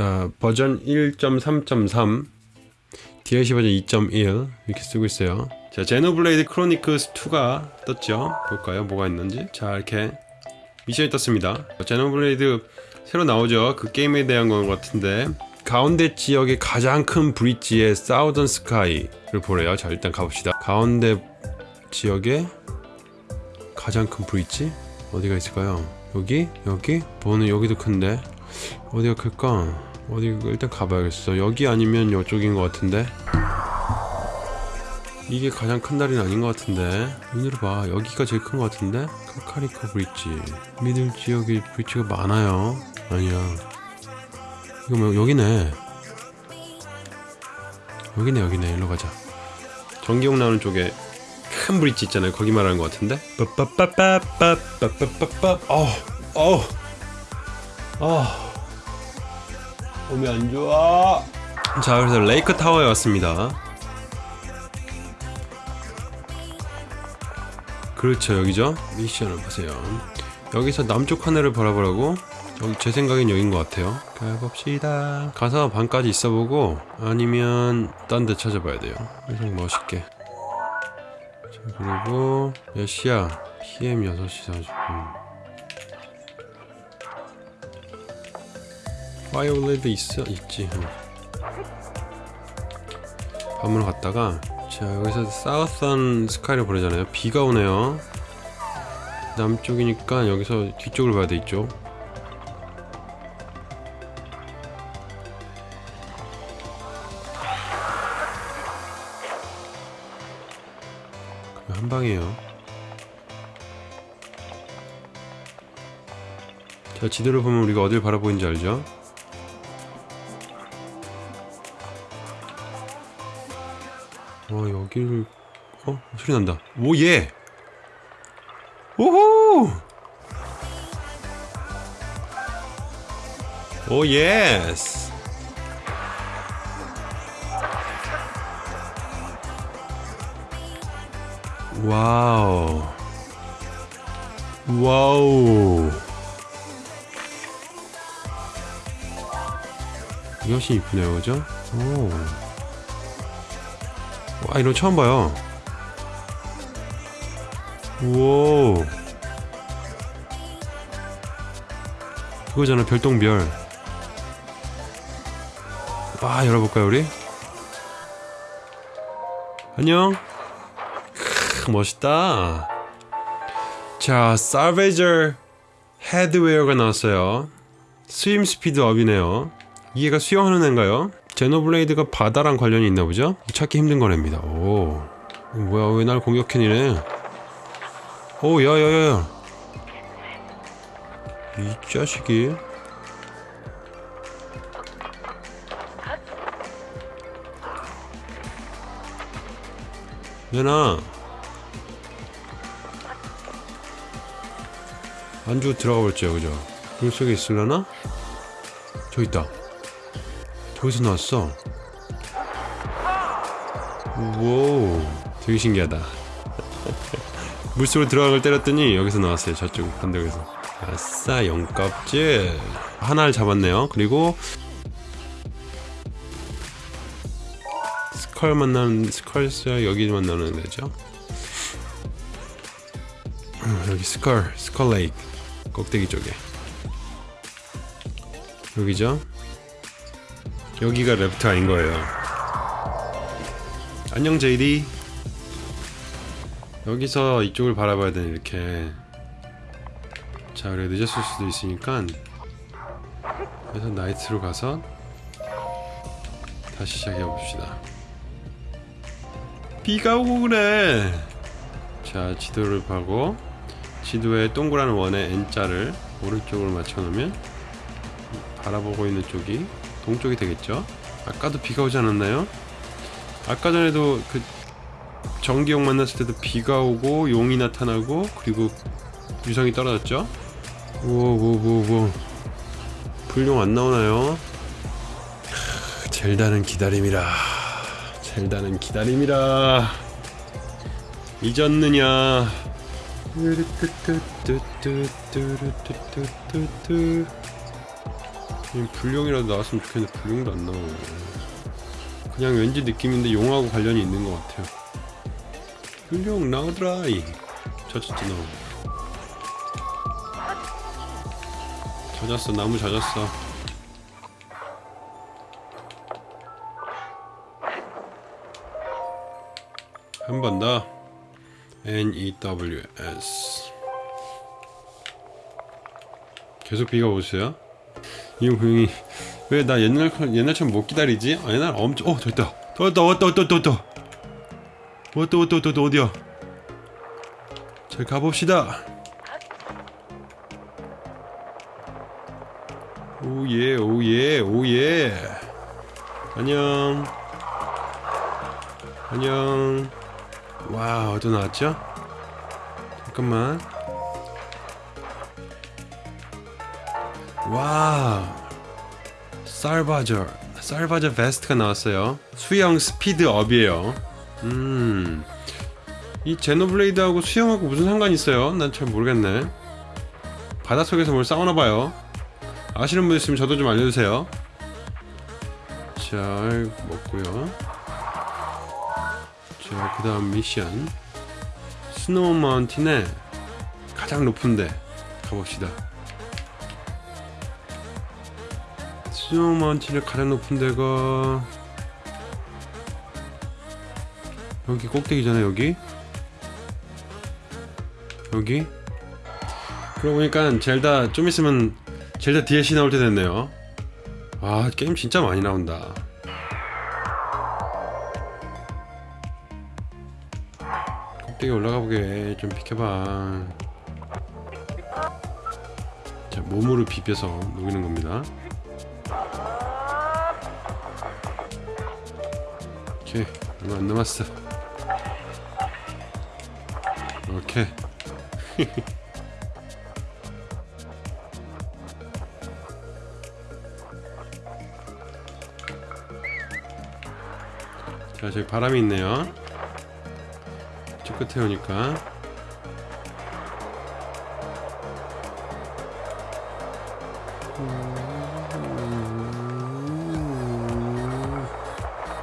자 버전 1.3.3 DLC 버전 2.1 이렇게 쓰고 있어요. 자 Xenoblade Chronicles 2가 떴죠? 볼까요? 뭐가 있는지? 자 이렇게 미션이 떴습니다. Xenoblade 새로 나오죠? 그 게임에 대한 것 같은데 가운데 지역의 가장 큰 bridge의 southern sky를 보래요. 자 일단 가봅시다. 가운데 지역의 가장 큰 bridge? 어디가 있을까요? 여기? 여기? 보는 여기도 큰데 어디가 클까 어디 일단 가봐야겠어. 여기 아니면 이쪽인 것 같은데? 이게 가장 큰 다리는 아닌 것 같은데? 눈으로 봐. 여기가 제일 큰 것 같은데? 카카리코 브릿지? 미들 지역에 브릿지가 많아요. 아니야. 이거 뭐 여기네. 여기네 여기네. 일로 가자. 전기용 나오는 쪽에 큰 브릿지 있잖아요. 거기 말하는 것 같은데? 빠빠빠빠빠빠빠빠 어우 어우. 어 몸이 안 좋아. 자 그래서 레이크 타워에 왔습니다. 그렇죠 여기죠? 미션을 보세요. 여기서 남쪽 하늘을 바라보라고? 여기 제 생각엔 여긴 것 같아요. 가봅시다. 가서 밤까지 있어보고 아니면 딴 데 찾아봐야 돼요. 그래서 멋있게. 자 그리고 몇 시야? PM 6시 40분 fire blade 있어? 있지. 밤으로 갔다가 자 여기서 southern sky를 보내잖아요. 비가 오네요. 남쪽이니까 여기서 뒤쪽을 봐야 돼 있죠. 한 방이에요. 자 지도를 보면 우리가 어딜 바라보는지 알죠? 여기를 어? 소리 난다 오예 오호 오 예스 와우 와우 훨씬 이쁘네요 그죠? 오. 와 이런 거 처음 봐요. 우와. 그거잖아 별똥별. 와 열어볼까요 우리? 안녕. 크, 멋있다. 자 Salvager Headwear가 나왔어요. swim speed up이네요. 이게가 수영하는 애인가요? Xenoblade가 바다랑 관련이 있나 보죠? 찾기 힘든 거랍니다. 오. 뭐야, 왜 날 공격해 니네? 오, 야, 야, 야. 이 자식이. 내나. 안 주고 들어가 볼지요, 그죠? 물 속에 있으려나? 저 있다. 저기서 나왔어. 우와 되게 신기하다. 물속으로 들어간 걸 때렸더니 여기서 나왔어요 저쪽 반대에서. 아싸 영껍질. 하나를 잡았네요. 그리고 스컬 만나는 스컬스 여기 만나는 데죠? 음, 여기 스컬 스컬 레이크 꼭대기 쪽에. 여기죠 여기가 레프트 아닌 거예요. 안녕 제이디. 여기서 이쪽을 바라봐야 되네 이렇게 자 그래 늦었을 수도 있으니까 그래서 나이트로 가서 다시 시작해 봅시다. 비가 오고 그래. 자 지도를 보고 지도에 동그란 원에 N자를 오른쪽으로 맞춰 놓으면 바라보고 있는 쪽이 동쪽이 되겠죠 아까도 비가 오지 않았나요? 아까 전에도 그 전기용 만났을 때도 비가 오고 용이 나타나고 그리고 유성이 떨어졌죠? 우오우오우 불용 안 나오나요? 젤다는 기다림이라 젤다는 기다림이라 잊었느냐 이 불룡이라도 나왔으면 좋겠는데 불룡도 안 나와 그냥 왠지 느낌인데 용하고 관련이 있는 것 같아요. 불룡 나오더라이. 젖었지 너 젖었어 나무 젖었어. 한 번 더. N-E-W-S 계속 비가 오세요? 이 고양이 왜 나 옛날 옛날처럼 못 기다리지? 아, 옛날 엄청 어 됐다 왔다 왔다 왔다 왔다 왔다 왔다 왔다 왔다 어디야? 잘 가봅시다. oh yeah oh yeah oh yeah 안녕 안녕 와 어디 나왔죠? 잠깐만 와 Salvager Salvager Vest가 나왔어요. 수영 speed up이에요. 음 이 Xenoblade하고 수영하고 무슨 상관이 있어요? 난 잘 모르겠네. 바닷속에서 뭘 싸우나봐요. 아시는 분 있으면 저도 좀 알려주세요. 잘 먹고요. 자 그 다음 미션. Snow Mountain에 가장 높은데 가봅시다 마운틴의 가장 높은 데가 여기 꼭대기잖아 여기. 여기. 그러고 보니까 젤다 좀 있으면 젤다 DLC 나올 때 됐네요. 아 게임 진짜 많이 나온다. 꼭대기 올라가 보게. 좀 비켜봐. 자 몸으로 비벼서 녹이는 겁니다. 오케이 얼마 안 남았어. 오케이. 자 저기 바람이 있네요. 저 끝에 오니까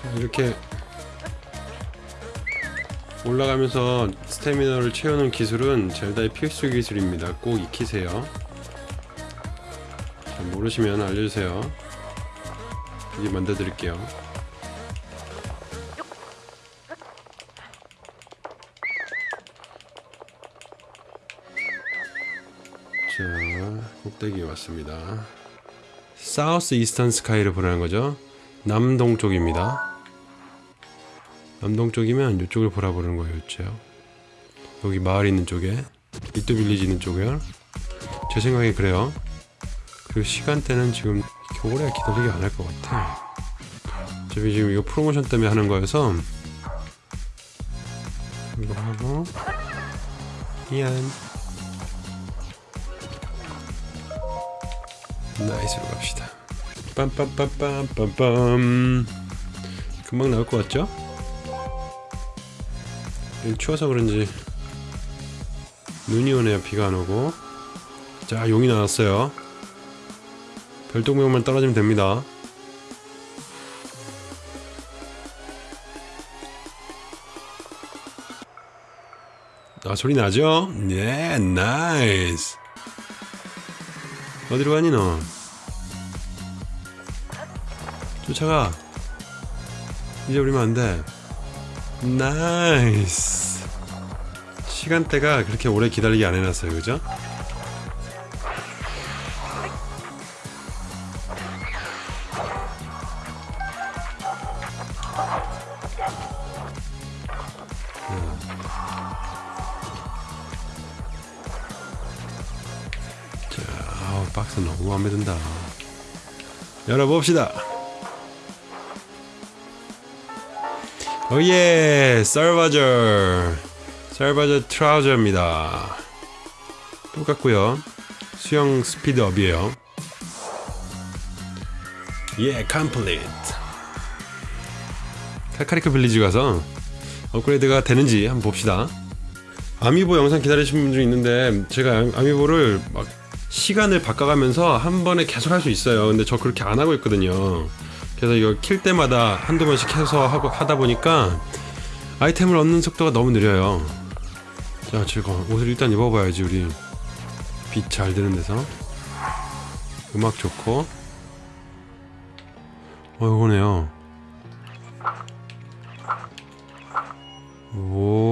자 이렇게 올라가면서 스태미너를 채우는 기술은 젤다의 필수 기술입니다. 꼭 익히세요. 자, 모르시면 알려주세요. 이게 만들어 드릴게요. 자 꼭대기에 왔습니다. 사우스 이스턴 스카이를 보라는 거죠 남동쪽입니다. 남동쪽이면 이쪽을 보라 보는 거예요 이쪽 여기 마을 있는 쪽에 리또 빌리지 있는 쪽이요 제 생각에 그래요. 그 시간대는 지금 오래 기다리게 안 할 것 같아. 어차피 지금 이거 프로모션 때문에 하는 거여서 이거 하고 미안. night로 갑시다 빰빰빰빰빰빰. 금방 나올 것 같죠? 추워서 그런지 눈이 오네요 비가 안 오고. 자 용이 나왔어요. 별똥별만 떨어지면 됩니다. 아 소리 나죠? 네 nice 어디로 가니 너 쫓아가. 이제 우리면 안돼. 나이스. 시간대가 그렇게 오래 기다리게 안 해놨어요 그죠? 박스 너무 마음에 든다. 열어봅시다 oh yeah Salvager. Salvager Trouser입니다. 똑같고요. 수영 speed up이에요. 예 complete. 칼카리크 빌리지 가서 업그레이드가 되는지 한번 봅시다. 아미보 영상 기다리시는 분들이 있는데 제가 아미보를 막 시간을 바꿔가면서 한 번에 계속 할 수 있어요. 근데 저 그렇게 안 하고 있거든요 그래서 이거 킬 때마다 한두 번씩 해서 하고 하다 보니까 아이템을 얻는 속도가 너무 느려요. 자 제가 옷을 일단 입어봐야지 우리. 빛 잘 드는 데서. 음악 좋고. 어 이거네요. 오.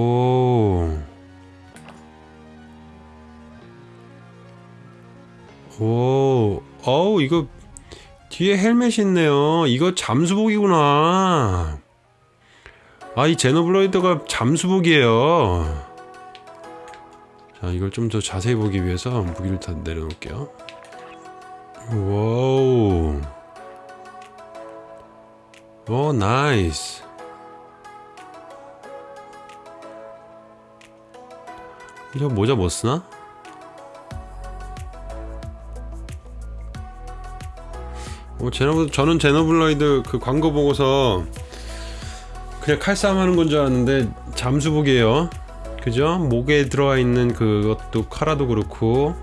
뒤에 헬멧이 있네요. 이거 잠수복이구나. 아, 이 Xenoblade가 잠수복이에요. 자, 이걸 좀 더 자세히 보기 위해서 무기를 다 내려놓을게요. Wow. 오, nice. 이거 모자 못 쓰나? 어, Xeno, 저는 Xenoblade 그 광고 보고서 그냥 칼싸움 하는 건 줄 알았는데 잠수복이에요. 그죠? 목에 들어와 있는 그것도 카라도 그렇고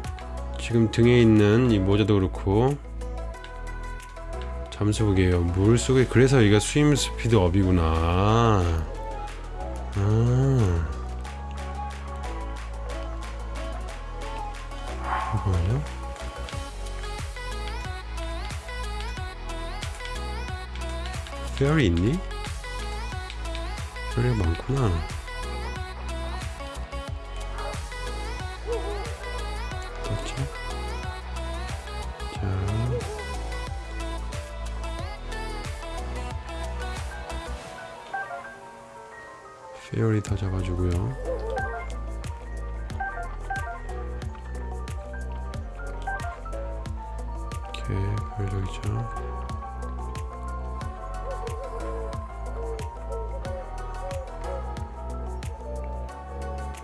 지금 등에 있는 이 모자도 그렇고 잠수복이에요. 물 속에 그래서 이가 스임 스피드 업이구나. 아. 페어리 있니? 페어리가 많구나. 됐죠? 자. 페어리 다 잡아주고요. 이렇게 별적이죠.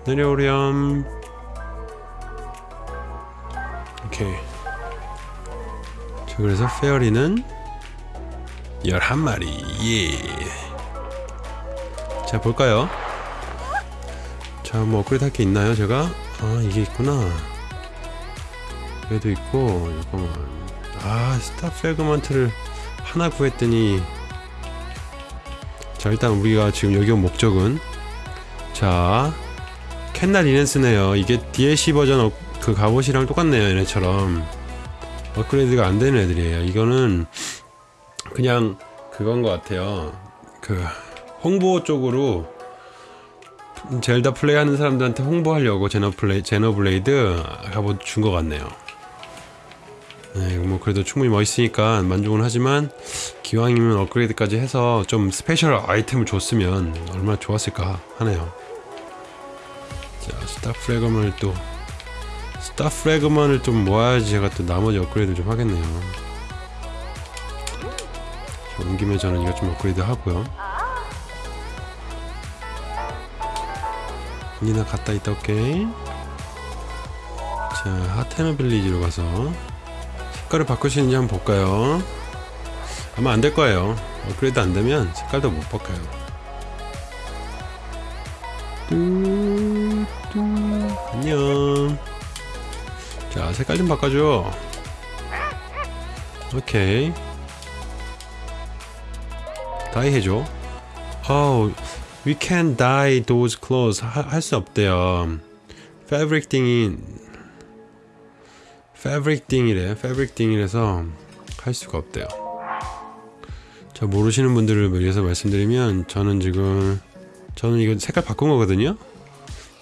내려오렴. 오케이. 자, 그래서 fairy는 11마리. 예. 자, 볼까요? 자, 뭐 업그레이드 할 게 있나요, 제가? 아, 이게 있구나. 얘도 있고, 잠깐만. 아, star fragment를 하나 구했더니. 자, 일단 우리가 지금 여기 온 목적은 자, 캔날 리넨스네요. 이게 DLC version up, 그 갑옷이랑 똑같네요. 얘네처럼 업그레이드가 안 되는 애들이에요. 이거는 그냥 그건 것 같아요. 그 홍보 쪽으로 젤다 플레이하는 사람들한테 홍보하려고 Xenoblade Xenoblade 갑옷 준 것 같네요. 네, 뭐 그래도 충분히 멋있으니까 만족은 하지만 기왕이면 업그레이드까지 해서 좀 special 아이템을 줬으면 얼마나 좋았을까 하네요. 자, star fragment를 또 star fragment를 좀 모아야지 제가 또 나머지 업그레이드 좀 하겠네요. 자, 온 김에 저는 이거 좀 업그레이드 하고요. 니나 갔다 있다 올게. 자, Hateno Village로 가서 색깔을 있는지 한번 볼까요? 아마 안 될 거예요. 업그레이드 안 되면 색깔도 못 바꿔요. 안녕. 자, 색깔 좀 바꿔줘. 오케이. 다이 해줘. Oh, we can dye those clothes. 할 수 없대요. fabric 띵이 fabric 띵이래. fabric 띵이라서 할 수가 없대요. 자, 모르시는 분들을 위해서 말씀드리면 저는 지금 저는 이거 색깔 바꾼 거거든요.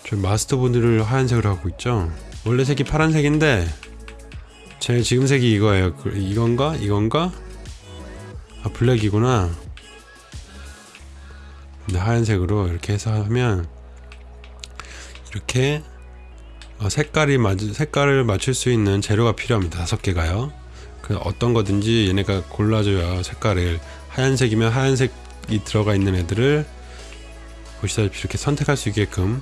저 마스터 분들을 하얀색으로 하고 있죠? 원래 색이 파란색인데 제 지금 색이 이거예요. 그, 이건가? 이건가? 아 블랙이구나. 근데 하얀색으로 이렇게 해서 하면 이렇게 어, 색깔이 맞 색깔을 맞출 수 있는 재료가 필요합니다. 다섯 개가요. 그 어떤 거든지 얘네가 골라줘야 색깔을 하얀색이면 하얀색이 들어가 있는 애들을 보시다시피 이렇게 선택할 수 있게끔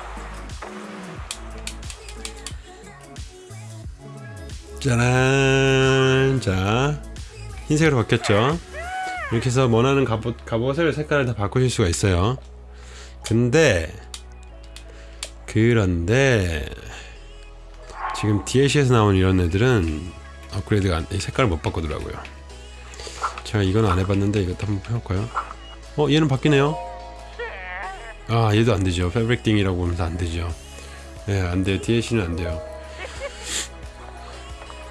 짜란 자 흰색으로 바뀌었죠? 이렇게 해서 원하는 갑옷, 갑옷을 색깔을 다 바꾸실 수가 있어요. 근데 그런데 지금 DLC에서 나온 이런 애들은 업그레이드가 안, 이 색깔을 못 바꾸더라고요. 제가 이건 안 해봤는데 이것도 한번 해볼까요? 어 얘는 바뀌네요. 아 얘도 안 되죠. 패브릭딩이라고 하면서 안 되죠. 네 안돼요. DLC는 안 돼요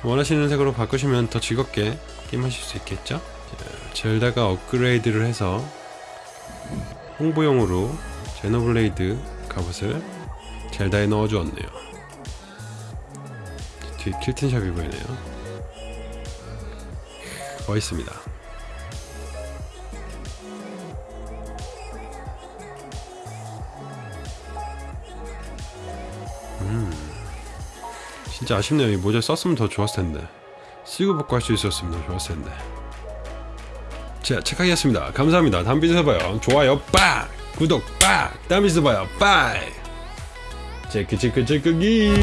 원하시는 색으로 바꾸시면 더 즐겁게 게임하실 수 있겠죠? 자, 젤다가 업그레이드를 해서 홍보용으로 제노블레이드 갑옷을 젤다에 넣어주었네요. 뒤에 킬튼샵이 보이네요. 멋있습니다 진짜 아쉽네요. 이 모자 썼으면 더 좋았을 텐데. 쓰고 벗고 할 수 있었으면 더 좋았을 텐데. 자 착하겠습니다. 감사합니다. 다음 비디오에서 봐요. 좋아요 빡! 구독 빡! 다음 비디오에서 봐요. 빠이! 체크 체크 체크기